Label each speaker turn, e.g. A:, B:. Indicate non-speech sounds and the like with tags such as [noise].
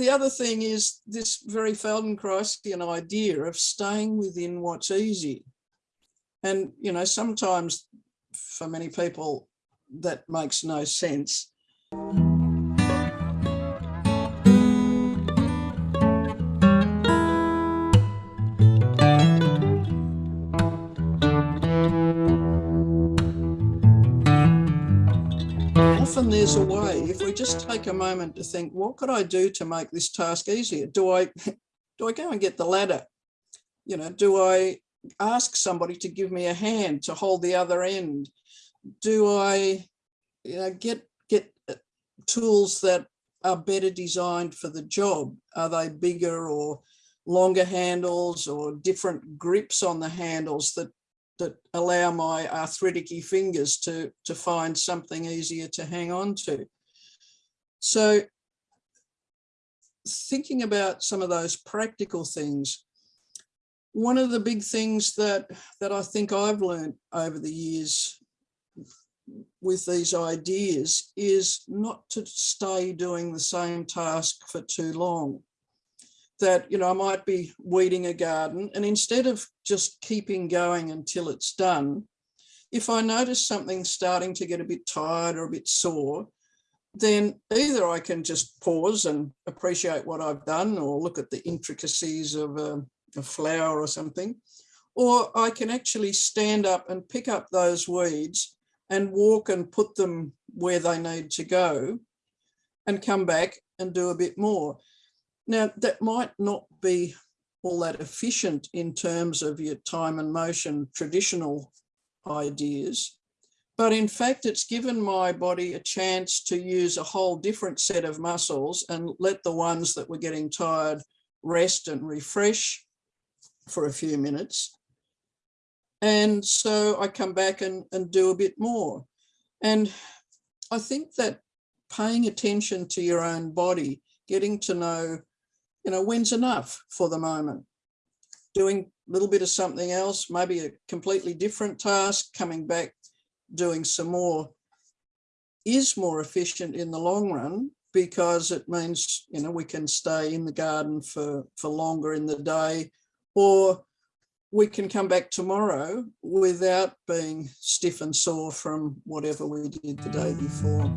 A: the other thing is this very Feldenkraisian idea of staying within what's easy. And, you know, sometimes for many people that makes no sense. Often there's a way, if we just take a moment to think, what could I do to make this task easier? Do I, [laughs] do I go and get the ladder? You know, do I ask somebody to give me a hand to hold the other end? Do I you know, get, get uh, tools that are better designed for the job? Are they bigger or longer handles or different grips on the handles that that allow my arthritic fingers to, to find something easier to hang on to. So thinking about some of those practical things, one of the big things that, that I think I've learned over the years with these ideas is not to stay doing the same task for too long that, you know, I might be weeding a garden and instead of just keeping going until it's done, if I notice something starting to get a bit tired or a bit sore, then either I can just pause and appreciate what I've done or look at the intricacies of a, a flower or something, or I can actually stand up and pick up those weeds and walk and put them where they need to go and come back and do a bit more. Now, that might not be all that efficient in terms of your time and motion traditional ideas, but in fact, it's given my body a chance to use a whole different set of muscles and let the ones that were getting tired rest and refresh for a few minutes. And so I come back and, and do a bit more. And I think that paying attention to your own body, getting to know you know, when's enough for the moment? Doing a little bit of something else, maybe a completely different task, coming back, doing some more is more efficient in the long run because it means, you know, we can stay in the garden for, for longer in the day or we can come back tomorrow without being stiff and sore from whatever we did the day before.